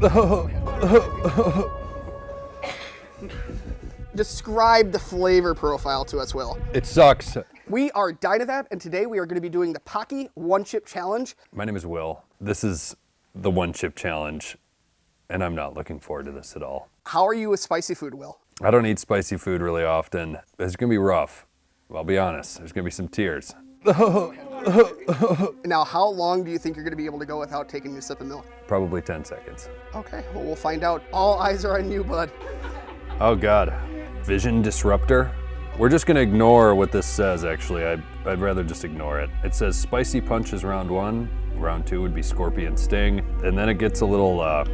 Describe the flavor profile to us, Will. It sucks. We are Dynavap, and today we are going to be doing the Paqui One Chip Challenge. My name is Will. This is the one chip challenge, and I'm not looking forward to this at all. How are you with spicy food, Will? I don't eat spicy food really often. It's gonna be rough. I'll be honest. There's gonna be some tears. Now, how long do you think you're going to be able to go without taking a sip of milk? Probably 10 seconds. Okay, well, we'll find out. All eyes are on you, bud. Oh God. Vision disruptor? We're just gonna ignore what this says actually. I'd, I'd rather just ignore it. It says spicy punch is round one. Round two would be scorpion sting. And then it gets a little, uh,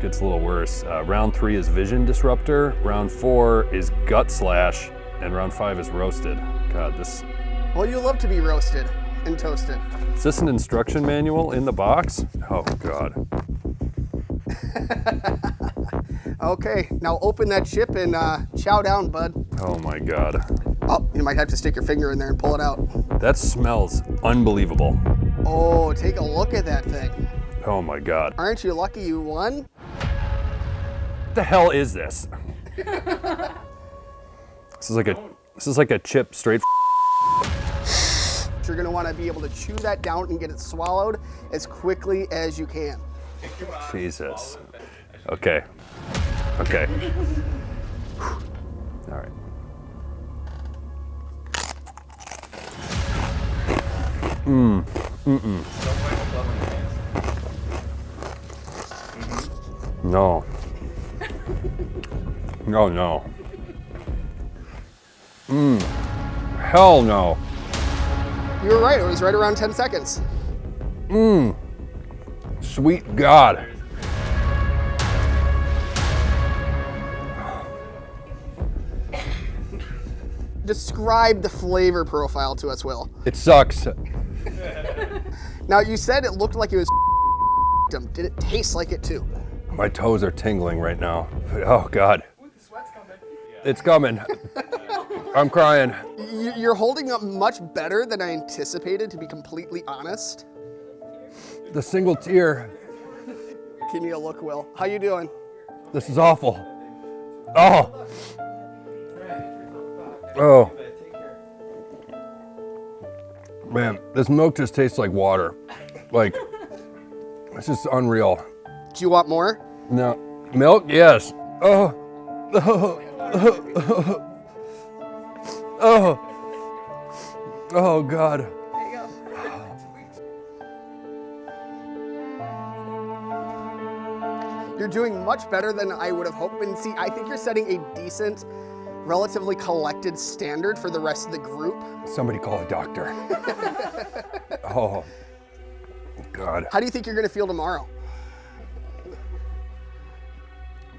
gets a little worse. Uh, round three is vision disruptor. Round four is gut slash. And round five is roasted. God, this, Well, you love to be roasted and toasted. is this an instruction manual in the box? Oh God. Okay, now open that chip and uh, chow down, bud. Oh my God. Oh, you might have to stick your finger in there and pull it out. That smells unbelievable. Oh, take a look at that thing. Oh my God. Aren't you lucky you won? What the hell is this? this is like a this is like a chip straight You're gonna wanna be able to chew that down and get it swallowed as quickly as you can. Jesus. Okay. Okay. All right. Mmm. Mm-mm. No. No, no. Mmm. Hell no. You were right, it was right around 10 seconds. Mmm. Sweet God. Describe the flavor profile to us, Will. It sucks. Now, you said it looked like it was Did it taste like it too? My toes are tingling right now. Oh God. It's coming. I'm crying. You're holding up much better than I anticipated, to be completely honest. The single tear. Give me a look, Will. How you doing? This is awful. Oh. Oh. Man, this milk just tastes like water. Like, it's just unreal. Do you want more? No. Milk? Yes. Oh. Oh. Oh. God. You're doing much better than I would have hoped. And see, I think you're setting a decent, relatively collected standard for the rest of the group. Somebody call a doctor. oh. God. How do you think you're gonna feel tomorrow?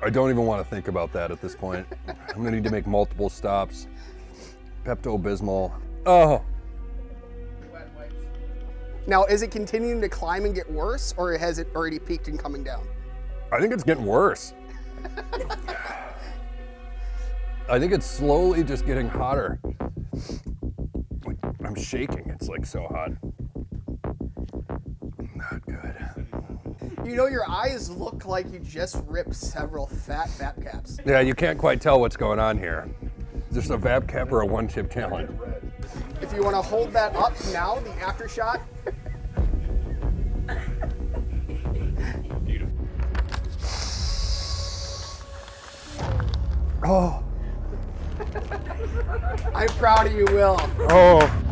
I don't even want to think about that at this point. I'm gonna need to make multiple stops. Pepto-Bismol. Oh, Now, is it continuing to climb and get worse, or has it already peaked and coming down? I think it's getting worse. I think it's slowly just getting hotter. I'm shaking. It's like so hot. Not good. You know, your eyes look like you just ripped several fat fat caps. Yeah, you can't quite tell what's going on here. This a VapCap or a one chip challenge? If you want to hold that up now, the after shot. Oh, I'm proud of you, Will. oh.